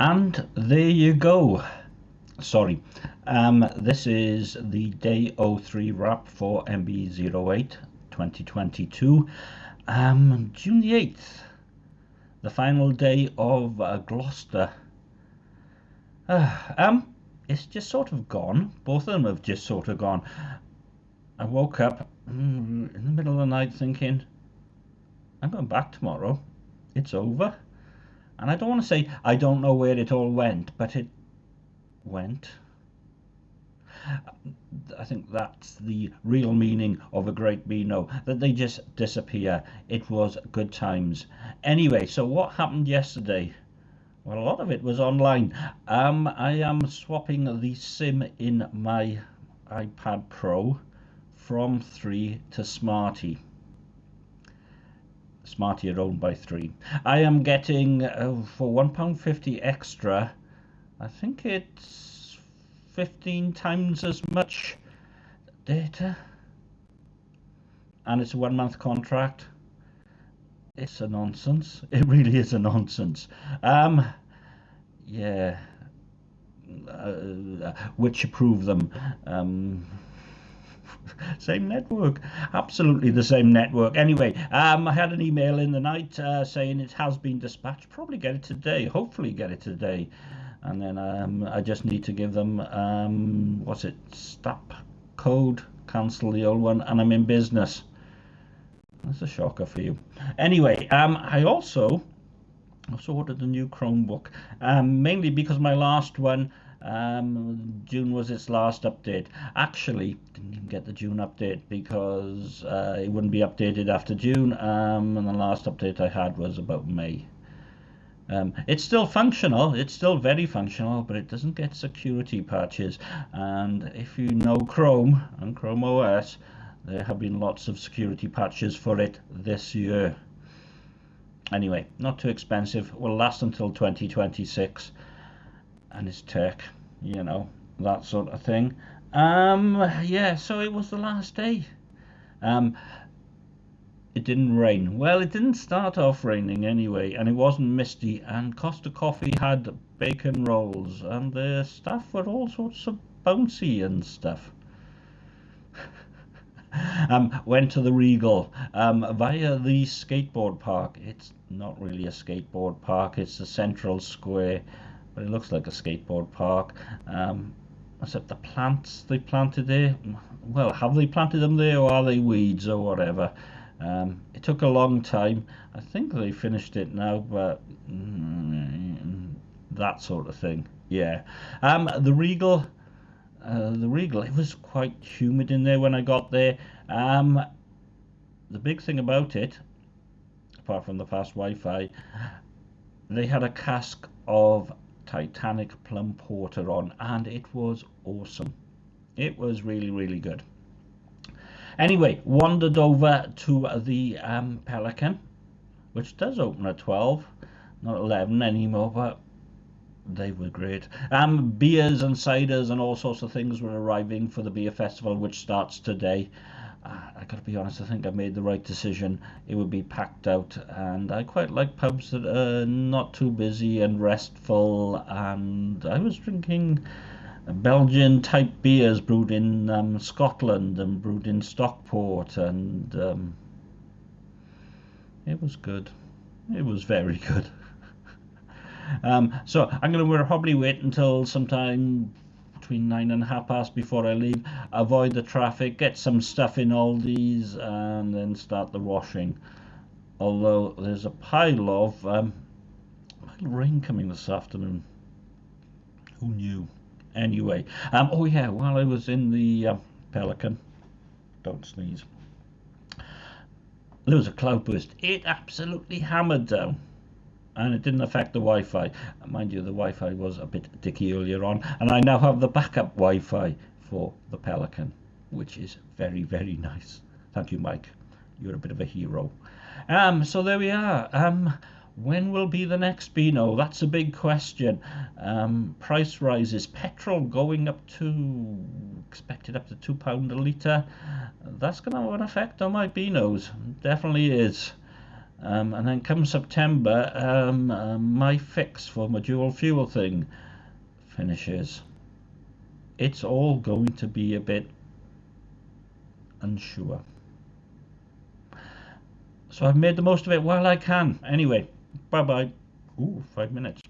And there you go. Sorry. Um, this is the day 03 wrap for MB08 2022. Um, June the 8th, the final day of uh, Gloucester. Uh, um, it's just sort of gone. Both of them have just sort of gone. I woke up mm, in the middle of the night thinking, I'm going back tomorrow. It's over. And I don't want to say I don't know where it all went, but it went. I think that's the real meaning of a great Beano, that they just disappear. It was good times. Anyway, so what happened yesterday? Well, a lot of it was online. Um, I am swapping the SIM in my iPad Pro from 3 to Smarty. Smarty owned by 3. I am getting, uh, for £1.50 extra, I think it's 15 times as much data. And it's a one month contract. It's a nonsense. It really is a nonsense. Um, yeah. Uh, which approve them. Um, same network. Absolutely the same network. Anyway um i had an email in the night uh, saying it has been dispatched. Probably get it today. Hopefully get it today. And then um i just need to give them um what's it? Stop code. Cancel the old one. And i'm in business. That's a shocker for you. Anyway um i also also ordered a new chromebook um mainly because my last one um, June was its last update. Actually, didn't even get the June update because uh, it wouldn't be updated after June. Um, and the last update I had was about May. Um, it's still functional, it's still very functional, but it doesn't get security patches. And if you know Chrome and Chrome OS, there have been lots of security patches for it this year. Anyway, not too expensive, will last until 2026 and his tech, you know, that sort of thing. Um, yeah, so it was the last day. Um, it didn't rain. Well, it didn't start off raining anyway, and it wasn't misty. And Costa Coffee had bacon rolls, and the staff were all sorts of bouncy and stuff. um, went to the Regal um, via the skateboard park. It's not really a skateboard park, it's a central square but it looks like a skateboard park. Um, except the plants they planted there, well, have they planted them there or are they weeds or whatever? Um, it took a long time. I think they finished it now, but mm, that sort of thing. Yeah. Um, the Regal, uh, the Regal, it was quite humid in there when I got there. Um, the big thing about it, apart from the fast Wi-Fi, they had a cask of Titanic Plum Porter on, and it was awesome. It was really, really good. Anyway, wandered over to the um, Pelican, which does open at 12, not 11 anymore, but they were great. Um, beers and ciders and all sorts of things were arriving for the beer festival, which starts today I gotta be honest, I think I made the right decision. It would be packed out, and I quite like pubs that are not too busy and restful. And I was drinking Belgian type beers brewed in um, Scotland and brewed in Stockport, and um, it was good. It was very good. um, so I'm going to probably wait until sometime between nine and half past before I leave. Avoid the traffic, get some stuff in these, and then start the washing. Although there's a pile of um, rain coming this afternoon. Who knew? Anyway, um, oh yeah, while I was in the uh, Pelican, don't sneeze. There was a cloudburst. It absolutely hammered down and it didn't affect the Wi-Fi. Mind you, the Wi-Fi was a bit dicky earlier on, and I now have the backup Wi-Fi for the Pelican, which is very, very nice. Thank you, Mike. You're a bit of a hero. Um, so there we are. Um, when will be the next Beano? That's a big question. Um, price rises. Petrol going up to, expected up to £2 a litre. That's going to have an effect on my Beanos. Definitely is. Um, and then come September, um, uh, my fix for my dual fuel thing finishes. It's all going to be a bit unsure. So I've made the most of it while I can. Anyway, bye bye. Ooh, five minutes.